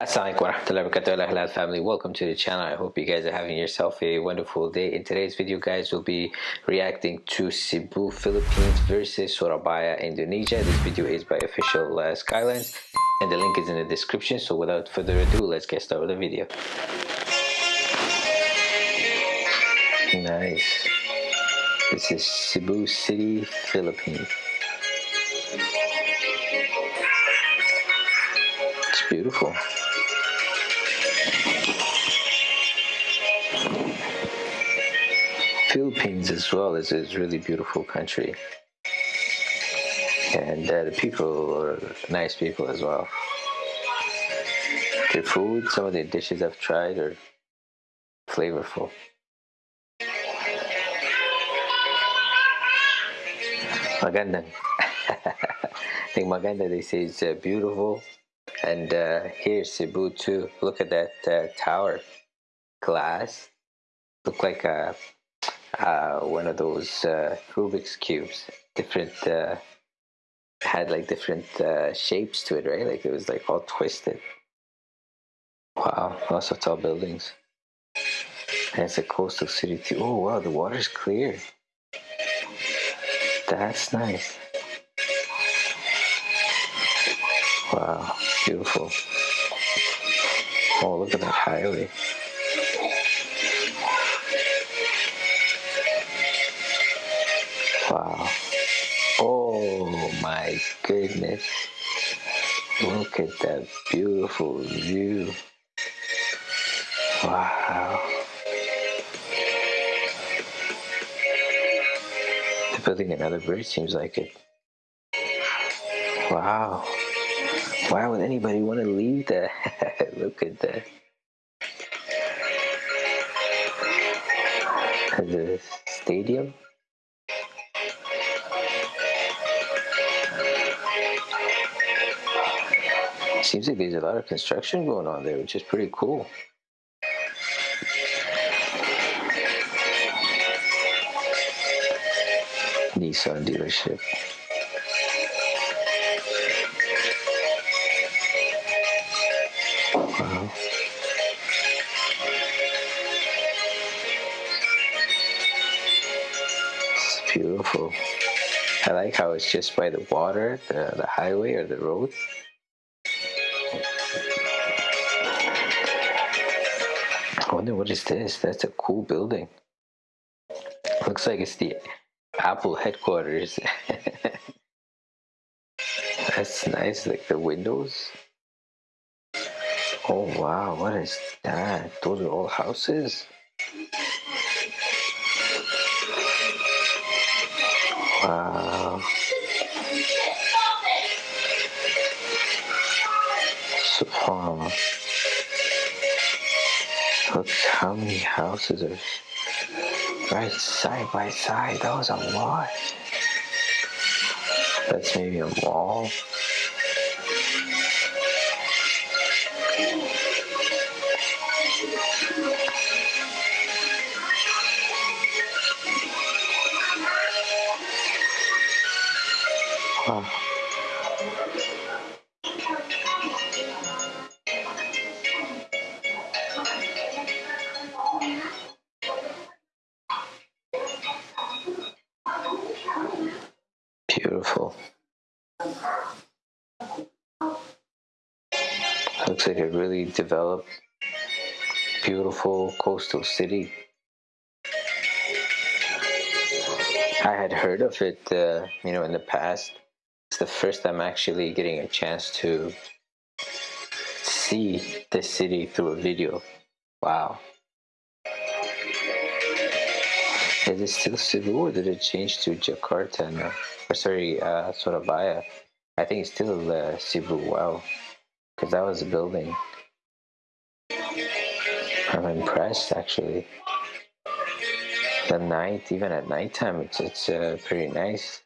Assalamualaikum warahmatullahi wabarakatuh. Halal family. Welcome to the channel. I hope you guys are having yourself a wonderful day. In today's video guys we'll be reacting to Cebu Philippines versus Surabaya Indonesia. This video is by official uh, Skylines and the link is in the description. So without further ado let's get started with the video. Nice. This is Cebu City Philippines. It's beautiful Philippines as well is a really beautiful country. And uh, the people are nice people as well. The food, some of the dishes I've tried are flavorful. Magandang. I think Maganda they say is uh, beautiful. And uh, here's Cebu too. Look at that uh, tower. Glass. Look like a uh, one of those uh, Rubik's cubes. Different uh, had like different uh, shapes to it, right? Like it was like all twisted. Wow, lots of tall buildings. And it's a coastal city too. Oh wow, the water's clear. That's nice. Wow, beautiful. Oh, look at that highway. Look at that beautiful view. Wow. They're building another bridge, seems like it. Wow. Why would anybody want to leave that? Look at that. The stadium. Seems like there's a lot of construction going on there, which is pretty cool. Nissan dealership. Wow. It's beautiful. I like how it's just by the water, the, the highway or the road. I wonder what is this? That's a cool building. Looks like it's the Apple headquarters. That's nice, like the windows. Oh wow, what is that? Those are all houses? Wow. Subhanallah. Look how many houses are right side by side. That was a lot. That's maybe a mall. Wow. Looks like a really developed, beautiful coastal city. I had heard of it, uh, you know, in the past. It's the first time actually getting a chance to see the city through a video. Wow. Is it still Cebu or did it change to Jakarta now? Or sorry, uh, Surabaya. I think it's still uh, Cebu. Wow. Because that was a building. I'm impressed actually. The night, even at nighttime, it's, it's uh, pretty nice.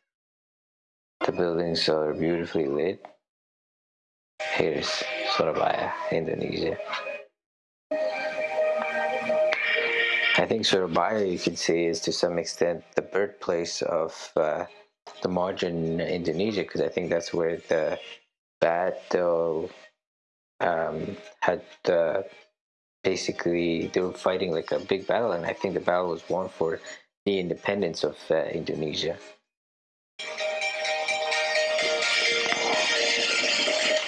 The buildings are beautifully lit. Here's Surabaya, Indonesia. I think Surabaya, you could say, is to some extent the birthplace of uh, the modern Indonesia, because I think that's where the Batu um, had uh, basically they were fighting like a big battle, and I think the battle was won for the independence of uh, Indonesia.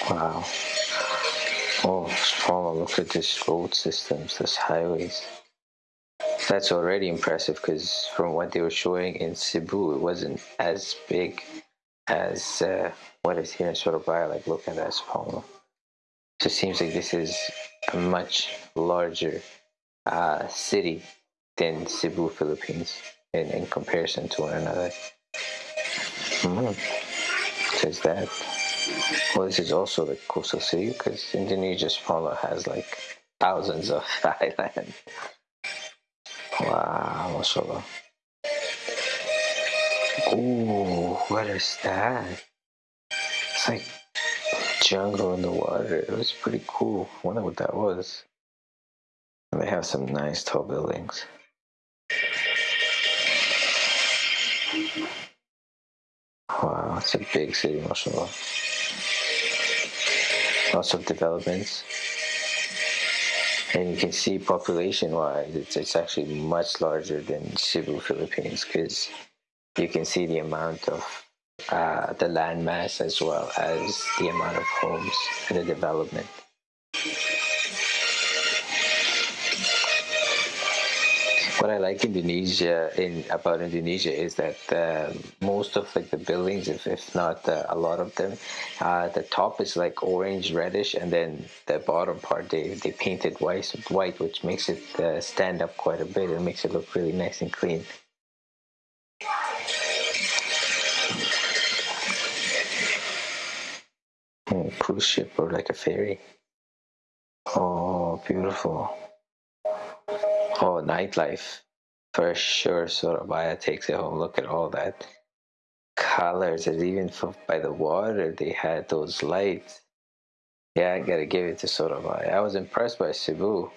Wow. Oh, Spalma, look at this road systems, this highways. That's already impressive because from what they were showing in Cebu, it wasn't as big as uh, what is here in Surabaya. Like, look at that Spalma. So it seems like this is a much larger uh, city than Cebu, Philippines, in, in comparison to one another. Mm-hmm. Says that. Well, this is also the coastal city because Indonesia Spalma has like thousands of islands. Wow, mashallah. Ooh, what is that? It's like jungle in the water. It was pretty cool. I wonder what that was. And they have some nice tall buildings. Wow, it's a big city, mashallah. Lots of developments and you can see population wise it's, it's actually much larger than Cebu, Philippines because you can see the amount of uh, the land mass as well as the amount of homes and the development. What I like Indonesia in about Indonesia is that um, most of like the buildings, if, if not uh, a lot of them, uh, the top is like orange reddish, and then the bottom part they they painted white white, which makes it uh, stand up quite a bit and makes it look really nice and clean. Hmm, cruise ship or like a ferry. Oh, beautiful. Oh, nightlife. For sure, Surabaya takes it home. Look at all that colors. And even for, by the water, they had those lights. Yeah, I gotta give it to Surabaya. I was impressed by Cebu.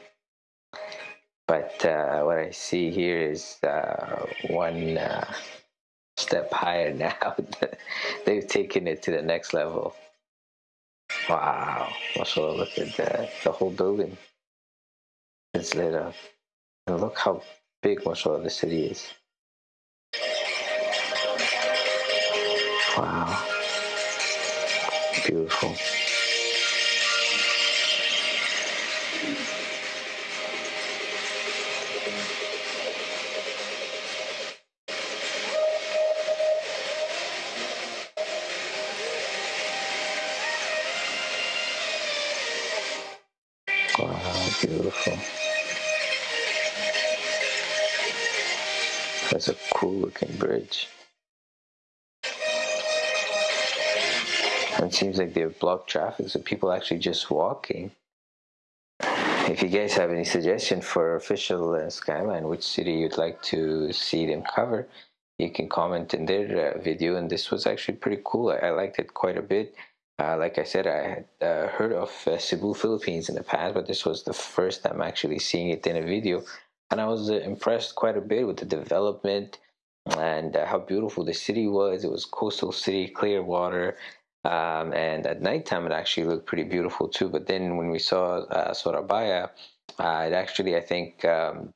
But uh, what I see here is uh, one uh, step higher now. They've taken it to the next level. Wow. Also, look at that. The whole building is lit up. And look how big mashallah the city is. Wow. Beautiful. That's a cool looking bridge. And it seems like they've blocked traffic, so people actually just walking. If you guys have any suggestion for official uh, Skyline, which city you'd like to see them cover, you can comment in their uh, video. And this was actually pretty cool. I, I liked it quite a bit. Uh, like I said, I had uh, heard of uh, Cebu, Philippines in the past, but this was the first time actually seeing it in a video and I was uh, impressed quite a bit with the development and uh, how beautiful the city was. It was coastal city, clear water, um, and at nighttime it actually looked pretty beautiful too. But then when we saw uh, Surabaya, uh, it actually I think um,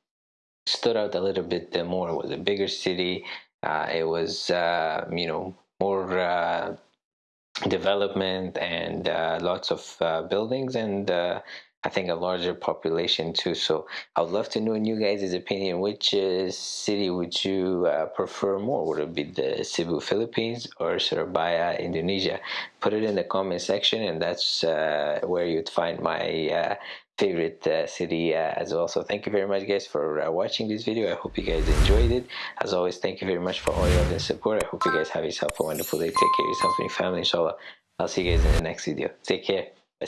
stood out a little bit more. It was a bigger city. Uh, it was uh, you know more development and lots of buildings and I think a larger population too. So I would love to know in you guys' opinion, which uh, city would you uh, prefer more? Would it be the Cebu, Philippines or Surabaya, Indonesia? Put it in the comment section and that's uh, where you'd find my uh, favorite uh, city uh, as well. So thank you very much guys for watching this video. I hope you guys enjoyed it. As always, thank you very much for all your support. I hope you guys have yourself a wonderful day. Take care of yourself and your family, inshallah. I'll see you guys in the next video. Take care. Bye.